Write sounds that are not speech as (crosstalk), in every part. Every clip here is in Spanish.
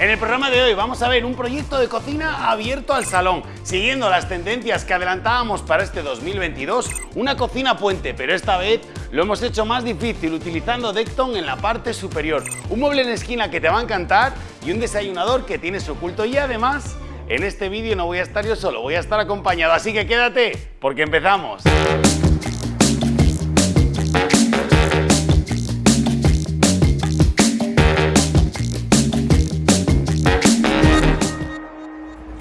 En el programa de hoy vamos a ver un proyecto de cocina abierto al salón, siguiendo las tendencias que adelantábamos para este 2022, una cocina puente, pero esta vez lo hemos hecho más difícil utilizando Decton en la parte superior, un mueble en esquina que te va a encantar y un desayunador que tiene su oculto. Y además en este vídeo no voy a estar yo solo, voy a estar acompañado, así que quédate porque empezamos.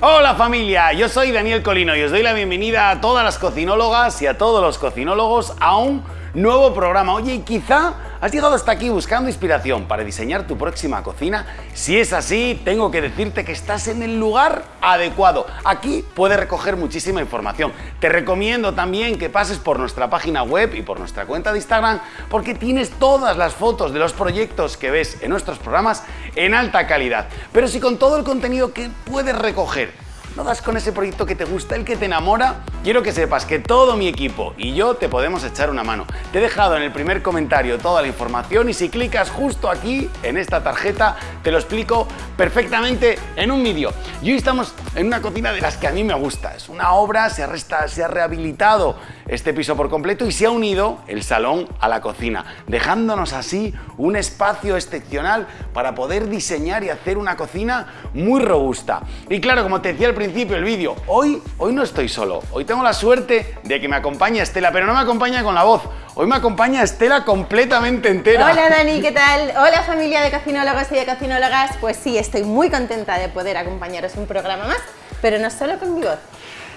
Hola familia, yo soy Daniel Colino y os doy la bienvenida a todas las cocinólogas y a todos los cocinólogos a un nuevo programa. Oye, quizá has llegado hasta aquí buscando inspiración para diseñar tu próxima cocina. Si es así, tengo que decirte que estás en el lugar adecuado. Aquí puedes recoger muchísima información. Te recomiendo también que pases por nuestra página web y por nuestra cuenta de Instagram porque tienes todas las fotos de los proyectos que ves en nuestros programas en alta calidad. Pero si con todo el contenido que puedes recoger no das con ese proyecto que te gusta, el que te enamora, quiero que sepas que todo mi equipo y yo te podemos echar una mano. Te he dejado en el primer comentario toda la información y si clicas justo aquí, en esta tarjeta, te lo explico perfectamente en un vídeo. Y hoy estamos en una cocina de las que a mí me gusta. Es una obra, se ha, se ha rehabilitado este piso por completo y se ha unido el salón a la cocina, dejándonos así un espacio excepcional para poder diseñar y hacer una cocina muy robusta. Y claro, como te decía al principio del vídeo, hoy, hoy no estoy solo, hoy tengo la suerte de que me acompañe Estela, pero no me acompaña con la voz, hoy me acompaña Estela completamente entera. Hola Dani, ¿qué tal? Hola familia de cocinólogos y de cocinólogas, pues sí, estoy muy contenta de poder acompañaros un programa más, pero no solo con mi voz.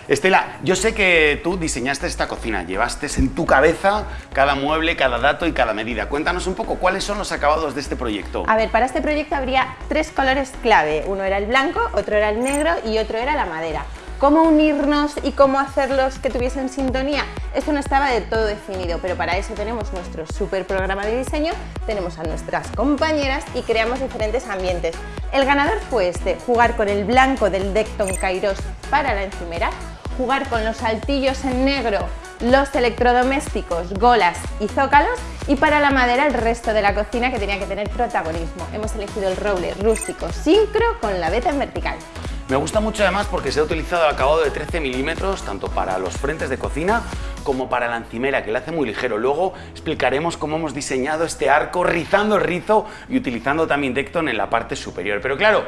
Estela, yo sé que tú diseñaste esta cocina, llevaste en tu cabeza cada mueble, cada dato y cada medida. Cuéntanos un poco cuáles son los acabados de este proyecto. A ver, para este proyecto habría tres colores clave. Uno era el blanco, otro era el negro y otro era la madera. ¿Cómo unirnos y cómo hacerlos que tuviesen sintonía? Esto no estaba de todo definido, pero para eso tenemos nuestro super programa de diseño, tenemos a nuestras compañeras y creamos diferentes ambientes. El ganador fue este, jugar con el blanco del Decton Kairos para la encimera, jugar con los altillos en negro, los electrodomésticos, golas y zócalos y para la madera el resto de la cocina que tenía que tener protagonismo. Hemos elegido el roble rústico sincro con la veta en vertical. Me gusta mucho además porque se ha utilizado el acabado de 13 milímetros tanto para los frentes de cocina como para la encimera que le hace muy ligero. Luego explicaremos cómo hemos diseñado este arco rizando el rizo y utilizando también Decton en la parte superior. Pero claro,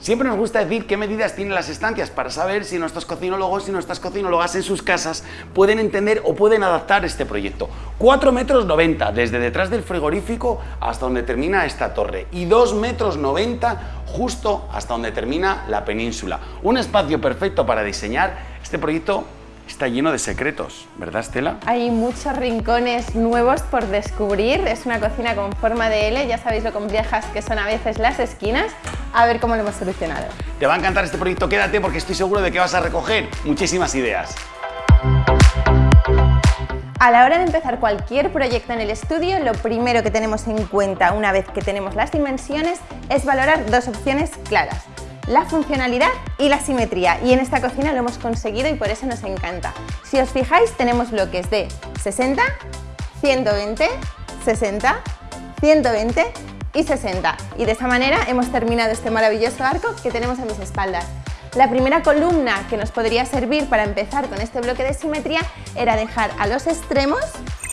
Siempre nos gusta decir qué medidas tienen las estancias para saber si nuestros cocinólogos y nuestras cocinólogas en sus casas pueden entender o pueden adaptar este proyecto. 4 metros 90 desde detrás del frigorífico hasta donde termina esta torre y 2 metros 90 justo hasta donde termina la península. Un espacio perfecto para diseñar este proyecto está lleno de secretos, ¿verdad Estela? Hay muchos rincones nuevos por descubrir, es una cocina con forma de L, ya sabéis lo complejas que son a veces las esquinas, a ver cómo lo hemos solucionado. Te va a encantar este proyecto, quédate porque estoy seguro de que vas a recoger muchísimas ideas. A la hora de empezar cualquier proyecto en el estudio, lo primero que tenemos en cuenta una vez que tenemos las dimensiones es valorar dos opciones claras la funcionalidad y la simetría y en esta cocina lo hemos conseguido y por eso nos encanta. Si os fijáis tenemos bloques de 60, 120, 60, 120 y 60 y de esa manera hemos terminado este maravilloso arco que tenemos a mis espaldas. La primera columna que nos podría servir para empezar con este bloque de simetría era dejar a los extremos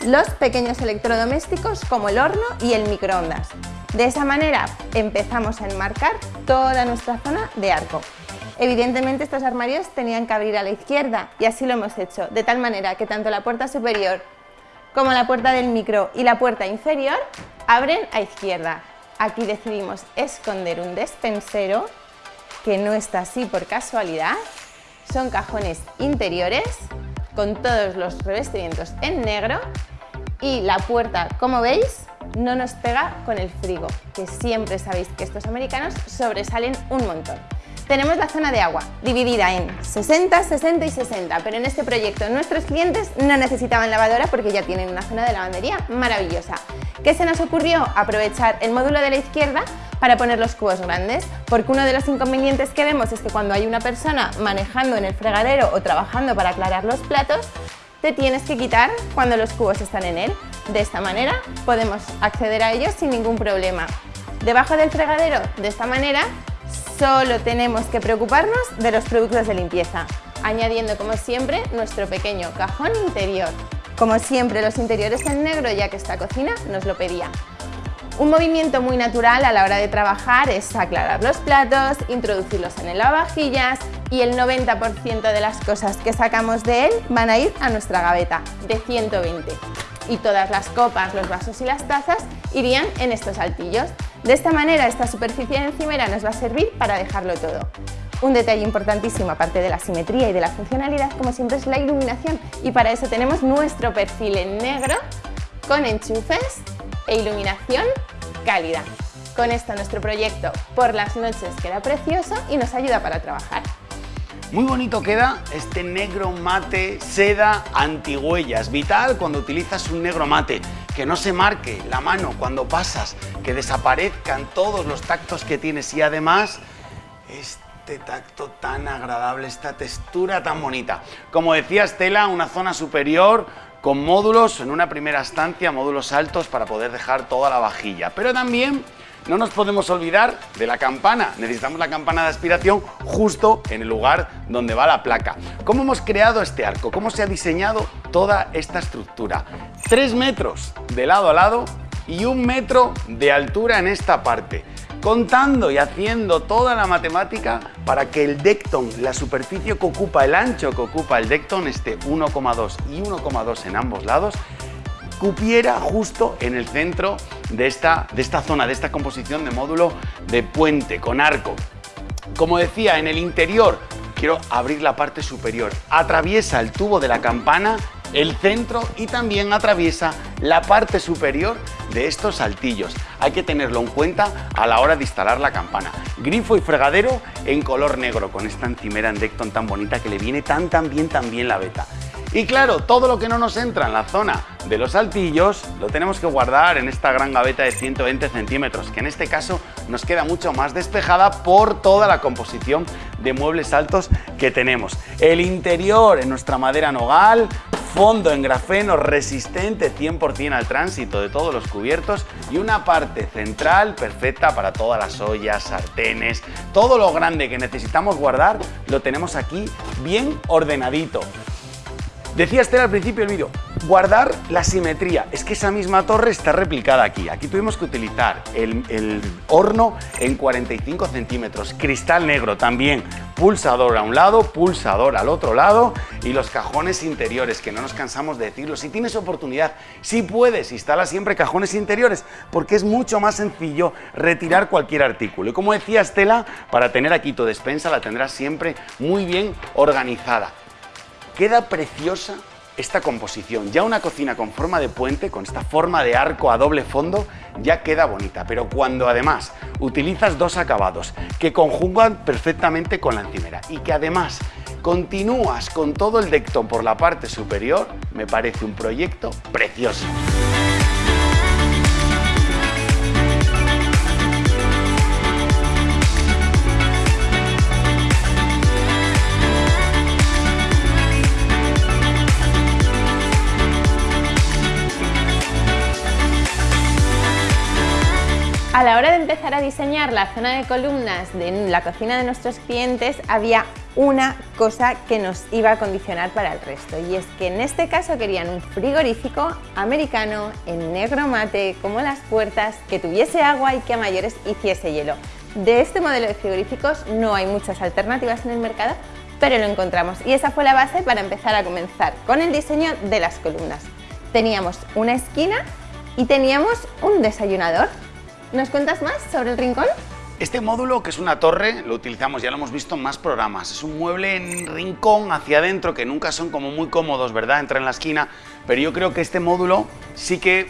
los pequeños electrodomésticos como el horno y el microondas. De esa manera empezamos a enmarcar toda nuestra zona de arco. Evidentemente estos armarios tenían que abrir a la izquierda y así lo hemos hecho, de tal manera que tanto la puerta superior como la puerta del micro y la puerta inferior abren a izquierda. Aquí decidimos esconder un despensero que no está así por casualidad. Son cajones interiores con todos los revestimientos en negro y la puerta, como veis, no nos pega con el frigo, que siempre sabéis que estos americanos sobresalen un montón. Tenemos la zona de agua, dividida en 60, 60 y 60, pero en este proyecto nuestros clientes no necesitaban lavadora porque ya tienen una zona de lavandería maravillosa. ¿Qué se nos ocurrió? Aprovechar el módulo de la izquierda para poner los cubos grandes, porque uno de los inconvenientes que vemos es que cuando hay una persona manejando en el fregadero o trabajando para aclarar los platos, tienes que quitar cuando los cubos están en él. De esta manera podemos acceder a ellos sin ningún problema. Debajo del fregadero, de esta manera, solo tenemos que preocuparnos de los productos de limpieza, añadiendo como siempre nuestro pequeño cajón interior. Como siempre los interiores en negro ya que esta cocina nos lo pedía. Un movimiento muy natural a la hora de trabajar es aclarar los platos, introducirlos en el lavavajillas y el 90% de las cosas que sacamos de él van a ir a nuestra gaveta de 120 y todas las copas, los vasos y las tazas irían en estos altillos. De esta manera esta superficie encimera nos va a servir para dejarlo todo. Un detalle importantísimo, aparte de la simetría y de la funcionalidad, como siempre, es la iluminación y para eso tenemos nuestro perfil en negro con enchufes e iluminación cálida. Con esto nuestro proyecto por las noches queda precioso y nos ayuda para trabajar. Muy bonito queda este negro mate seda antigüellas. Vital cuando utilizas un negro mate, que no se marque la mano cuando pasas, que desaparezcan todos los tactos que tienes y además este tacto tan agradable, esta textura tan bonita. Como decía Estela, una zona superior con módulos en una primera estancia, módulos altos para poder dejar toda la vajilla, pero también no nos podemos olvidar de la campana. Necesitamos la campana de aspiración justo en el lugar donde va la placa. ¿Cómo hemos creado este arco? ¿Cómo se ha diseñado toda esta estructura? Tres metros de lado a lado y un metro de altura en esta parte contando y haciendo toda la matemática para que el decton, la superficie que ocupa, el ancho que ocupa el decton esté 1,2 y 1,2 en ambos lados cupiera justo en el centro de esta, de esta zona, de esta composición de módulo de puente con arco. Como decía, en el interior quiero abrir la parte superior. Atraviesa el tubo de la campana, el centro y también atraviesa la parte superior de estos saltillos. Hay que tenerlo en cuenta a la hora de instalar la campana. Grifo y fregadero en color negro con esta encimera en Decton tan bonita que le viene tan tan bien tan bien la beta. Y claro, todo lo que no nos entra en la zona de los altillos lo tenemos que guardar en esta gran gaveta de 120 centímetros, que en este caso nos queda mucho más despejada por toda la composición de muebles altos que tenemos. El interior en nuestra madera nogal, fondo en grafeno resistente 100% al tránsito de todos los cubiertos y una parte central perfecta para todas las ollas, sartenes, todo lo grande que necesitamos guardar lo tenemos aquí bien ordenadito. Decía Estela al principio del vídeo, guardar la simetría. Es que esa misma torre está replicada aquí. Aquí tuvimos que utilizar el, horno en 45 centímetros, cristal negro también, pulsador a un lado, pulsador al otro lado y los cajones interiores, que no nos cansamos de decirlo. Si tienes oportunidad, si puedes, instala siempre cajones interiores, porque es mucho más sencillo retirar cualquier artículo. Y como decía Estela, para tener aquí tu despensa la tendrás siempre muy bien organizada. Queda preciosa esta composición. Ya una cocina con forma de puente, con esta forma de arco a doble fondo, ya queda bonita. Pero cuando además utilizas dos acabados que conjugan perfectamente con la encimera y que además continúas con todo el dectón por la parte superior, me parece un proyecto precioso. A la hora de empezar a diseñar la zona de columnas de la cocina de nuestros clientes había una cosa que nos iba a condicionar para el resto y es que en este caso querían un frigorífico americano en negro mate como las puertas, que tuviese agua y que a mayores hiciese hielo. De este modelo de frigoríficos no hay muchas alternativas en el mercado, pero lo encontramos y esa fue la base para empezar a comenzar con el diseño de las columnas. Teníamos una esquina y teníamos un desayunador ¿Nos cuentas más sobre el rincón? Este módulo, que es una torre, lo utilizamos, ya lo hemos visto en más programas. Es un mueble en rincón hacia adentro, que nunca son como muy cómodos, ¿verdad? Entra en la esquina, pero yo creo que este módulo sí que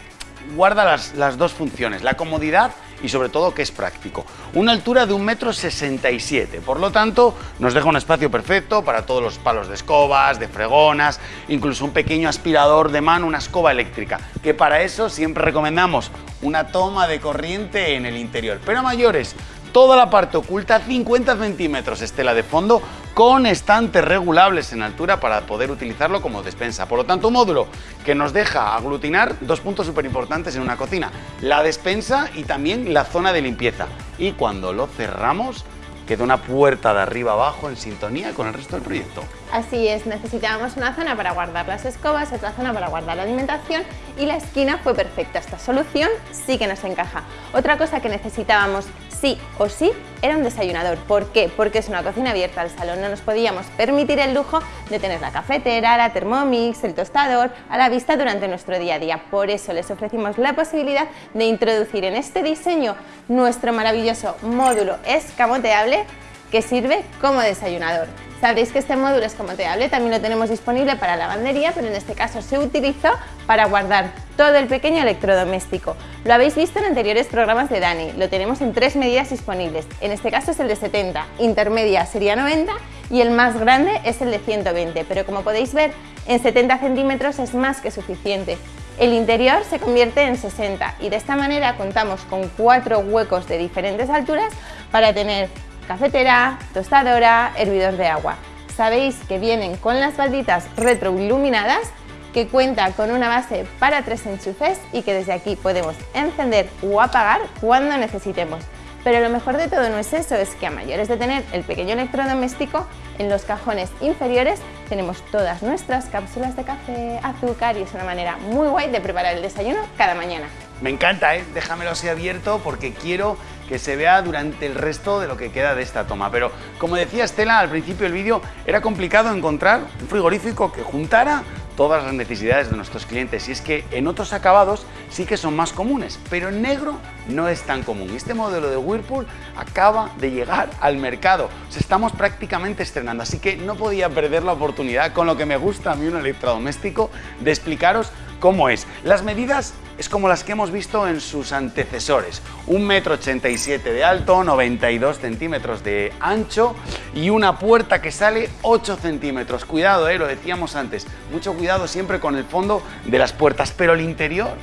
guarda las, las dos funciones, la comodidad y sobre todo que es práctico. Una altura de 1,67 m, por lo tanto nos deja un espacio perfecto para todos los palos de escobas, de fregonas, incluso un pequeño aspirador de mano, una escoba eléctrica, que para eso siempre recomendamos una toma de corriente en el interior. Pero a mayores, toda la parte oculta, 50 centímetros estela de fondo, con estantes regulables en altura para poder utilizarlo como despensa. Por lo tanto, un módulo que nos deja aglutinar dos puntos súper importantes en una cocina, la despensa y también la zona de limpieza. Y cuando lo cerramos, queda una puerta de arriba abajo en sintonía con el resto del proyecto. Así es, necesitábamos una zona para guardar las escobas, otra zona para guardar la alimentación y la esquina fue perfecta. Esta solución sí que nos encaja. Otra cosa que necesitábamos sí o sí era un desayunador. ¿Por qué? Porque es una cocina abierta al salón. No nos podíamos permitir el lujo de tener la cafetera, la Thermomix, el tostador a la vista durante nuestro día a día. Por eso les ofrecimos la posibilidad de introducir en este diseño nuestro maravilloso módulo escamoteable que sirve como desayunador. Sabréis que este módulo escamoteable también lo tenemos disponible para lavandería, pero en este caso se utilizó para guardar todo el pequeño electrodoméstico. Lo habéis visto en anteriores programas de Dani, lo tenemos en tres medidas disponibles. En este caso es el de 70, intermedia sería 90 y el más grande es el de 120, pero como podéis ver, en 70 centímetros es más que suficiente. El interior se convierte en 60 y de esta manera contamos con cuatro huecos de diferentes alturas para tener cafetera, tostadora, hervidor de agua. Sabéis que vienen con las balditas retroiluminadas que cuenta con una base para tres enchufes y que desde aquí podemos encender o apagar cuando necesitemos. Pero lo mejor de todo no es eso, es que a mayores de tener el pequeño electrodoméstico, en los cajones inferiores tenemos todas nuestras cápsulas de café, azúcar y es una manera muy guay de preparar el desayuno cada mañana. Me encanta, ¿eh? déjamelo así abierto porque quiero que se vea durante el resto de lo que queda de esta toma. Pero como decía Estela al principio del vídeo, era complicado encontrar un frigorífico que juntara todas las necesidades de nuestros clientes y es que en otros acabados sí que son más comunes, pero en negro no es tan común. Este modelo de Whirlpool acaba de llegar al mercado, o estamos prácticamente estrenando, así que no podía perder la oportunidad con lo que me gusta a mí un electrodoméstico de explicaros cómo es. Las medidas es como las que hemos visto en sus antecesores. 1,87 m de alto, 92 centímetros de ancho y una puerta que sale 8 centímetros. Cuidado, eh, lo decíamos antes, mucho cuidado siempre con el fondo de las puertas, pero el interior,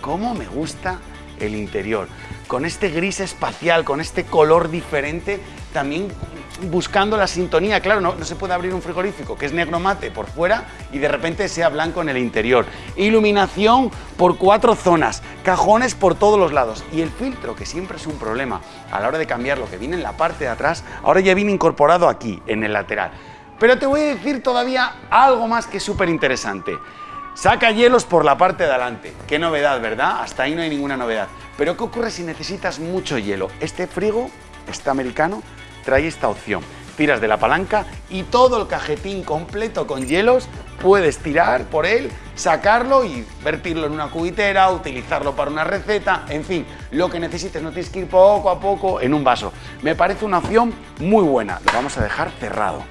¿cómo me gusta el interior? Con este gris espacial, con este color diferente, también buscando la sintonía. Claro, no, se puede abrir un frigorífico que es negro mate por fuera y de repente sea blanco en el interior. Iluminación por cuatro zonas, cajones por todos los lados y el filtro, que siempre es un problema a la hora de cambiar lo que viene en la parte de atrás, ahora ya viene incorporado aquí, en el lateral. Pero te voy a decir todavía algo más que es súper interesante. Saca hielos por la parte de adelante. Qué novedad, ¿verdad? Hasta ahí no hay ninguna novedad. Pero ¿qué ocurre si necesitas mucho hielo? Este frigo, este americano, trae esta opción. Tiras de la palanca y todo el cajetín completo con hielos puedes tirar por él, sacarlo y vertirlo en una cubitera, utilizarlo para una receta, en fin, lo que necesites, no tienes que ir poco a poco en un vaso. Me parece una opción muy buena, lo vamos a dejar cerrado.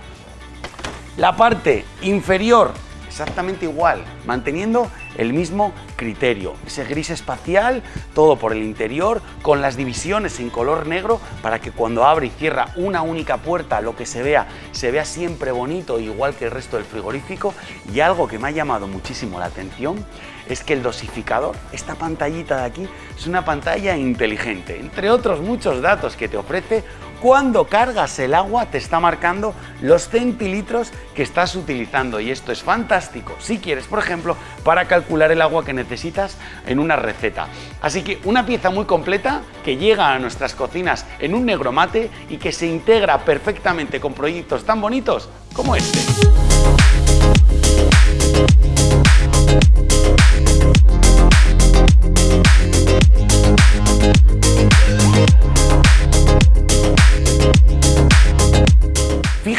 La parte inferior exactamente igual, manteniendo el mismo criterio. Ese gris espacial, todo por el interior, con las divisiones en color negro, para que cuando abre y cierra una única puerta, lo que se vea, se vea siempre bonito, igual que el resto del frigorífico. Y algo que me ha llamado muchísimo la atención es que el dosificador, esta pantallita de aquí, es una pantalla inteligente. Entre otros muchos datos que te ofrece, cuando cargas el agua te está marcando los centilitros que estás utilizando y esto es fantástico si quieres, por ejemplo, para calcular el agua que necesitas en una receta. Así que una pieza muy completa que llega a nuestras cocinas en un negro mate y que se integra perfectamente con proyectos tan bonitos como este.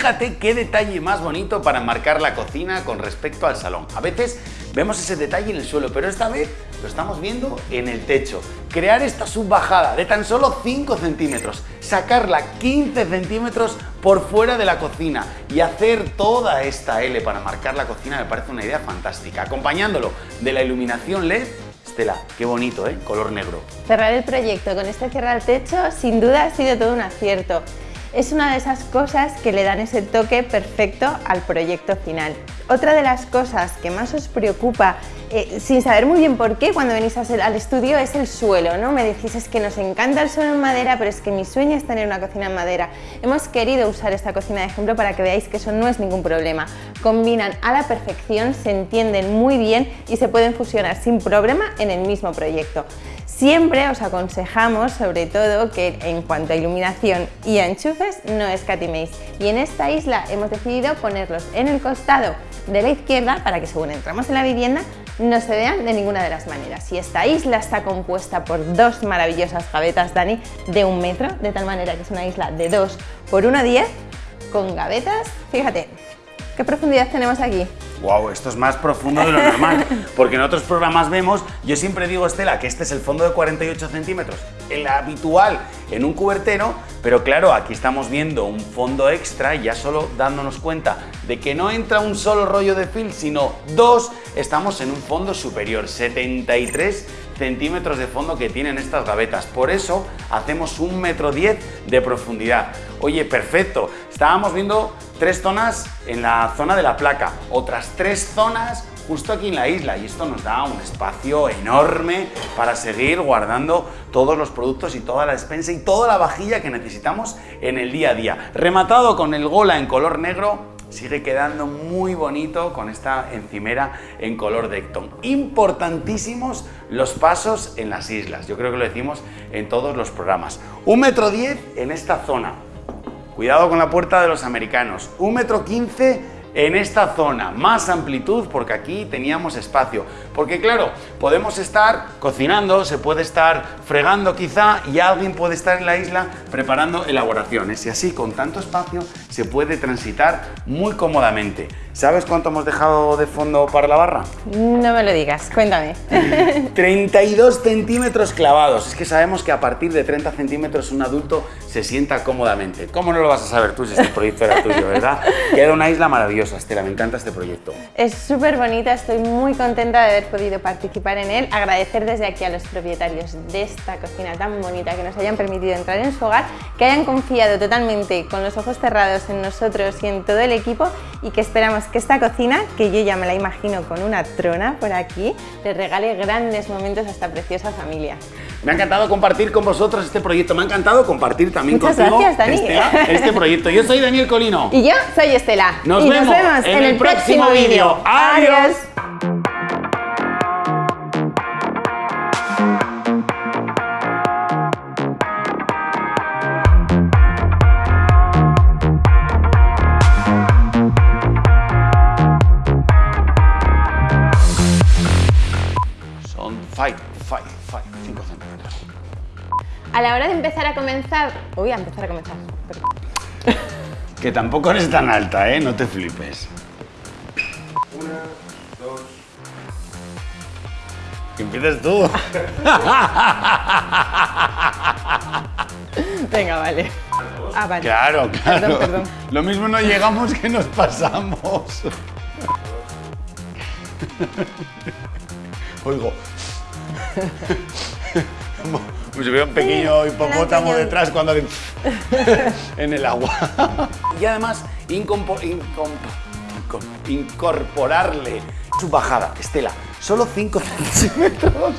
Qué detalle más bonito para marcar la cocina con respecto al salón. A veces vemos ese detalle en el suelo, pero esta vez lo estamos viendo en el techo. Crear esta subbajada de tan solo 5 centímetros, sacarla 15 centímetros por fuera de la cocina y hacer toda esta L para marcar la cocina me parece una idea fantástica. Acompañándolo de la iluminación LED Estela, qué bonito, ¿eh? Color negro. Cerrar el proyecto con este cierre al techo sin duda ha sido todo un acierto es una de esas cosas que le dan ese toque perfecto al proyecto final. Otra de las cosas que más os preocupa, eh, sin saber muy bien por qué, cuando venís al estudio es el suelo, ¿no? Me decís, es que nos encanta el suelo en madera, pero es que mi sueño es tener una cocina en madera. Hemos querido usar esta cocina de ejemplo para que veáis que eso no es ningún problema. Combinan a la perfección, se entienden muy bien y se pueden fusionar sin problema en el mismo proyecto. Siempre os aconsejamos, sobre todo, que en cuanto a iluminación y a enchufes, no escatiméis. Y en esta isla hemos decidido ponerlos en el costado de la izquierda para que según entramos en la vivienda no se vean de ninguna de las maneras. Y esta isla está compuesta por dos maravillosas gavetas, Dani, de un metro, de tal manera que es una isla de 2 por 1,10 con gavetas, fíjate, ¿qué profundidad tenemos aquí? Wow, esto es más profundo de lo normal, (laughs) porque en otros programas vemos, yo siempre digo, Estela, que este es el fondo de 48 centímetros, el habitual en un cubertero, pero claro, aquí estamos viendo un fondo extra, ya solo dándonos cuenta de que no entra un solo rollo de film, sino dos, estamos en un fondo superior, 73 centímetros de fondo que tienen estas gavetas. Por eso hacemos un metro diez de profundidad. Oye, perfecto. Estábamos viendo tres zonas en la zona de la placa, otras tres zonas justo aquí en la isla y esto nos da un espacio enorme para seguir guardando todos los productos y toda la despensa y toda la vajilla que necesitamos en el día a día. Rematado con el gola en color negro, sigue quedando muy bonito con esta encimera en color Decton. Importantísimos los pasos en las islas, yo creo que lo decimos en todos los programas. Un metro diez en esta zona, Cuidado con la puerta de los americanos. Un metro quince en esta zona, más amplitud porque aquí teníamos espacio. Porque claro, podemos estar cocinando, se puede estar fregando quizá y alguien puede estar en la isla preparando elaboraciones y así con tanto espacio se puede transitar muy cómodamente. ¿Sabes cuánto hemos dejado de fondo para la barra? No me lo digas, cuéntame. (laughs) 32 centímetros clavados. Es que sabemos que a partir de 30 centímetros un adulto se sienta cómodamente. ¿Cómo no lo vas a saber tú si este proyecto era tuyo, (laughs) verdad? Queda una isla maravillosa, Estela, me encanta este proyecto. Es súper bonita, estoy muy contenta de haber podido participar en él. Agradecer desde aquí a los propietarios de esta cocina tan bonita que nos hayan permitido entrar en su hogar, que hayan confiado totalmente con los ojos cerrados en nosotros y en todo el equipo y que esperamos que esta cocina, que yo ya me la imagino con una trona por aquí, les regale grandes momentos a esta preciosa familia. Me ha encantado compartir con vosotros este proyecto, me ha encantado compartir también Muchas contigo gracias, Dani. Estela, este proyecto. Yo soy Daniel Colino. Y yo soy Estela. Nos y vemos nos vemos en el próximo vídeo. Adiós. La hora de empezar a comenzar... Uy, a empezar a comenzar. Que tampoco eres tan alta, ¿eh? No te flipes. Una, dos. Que empieces tú. (laughs) Venga, vale. Ah, vale. Claro, claro. Perdón, perdón. Lo mismo no llegamos que nos pasamos. (laughs) Oigo. Como como si hubiera un pequeño hipopótamo detrás cuando hace (laughs) en el agua. Y además, incompo- incom- incom- incorporarle su bajada. Estela, solo 5 (laughs) centímetros.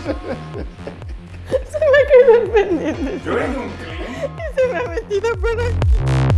Se me ha quedado pendiente. Yo vengo un clean. Se me ha metido por aquí.